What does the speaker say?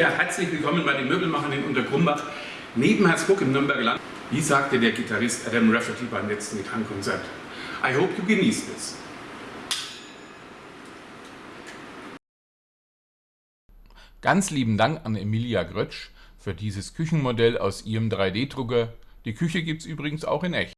Ja, herzlich willkommen bei den Möbelmachern in Untergrumbach, neben Herzburg im Nürnberger Land. Wie sagte der Gitarrist Adam Rafferty beim letzten Gitarrenkonzert? I hope you genießt es. Ganz lieben Dank an Emilia Grötsch für dieses Küchenmodell aus ihrem 3D-Drucker. Die Küche gibt es übrigens auch in echt.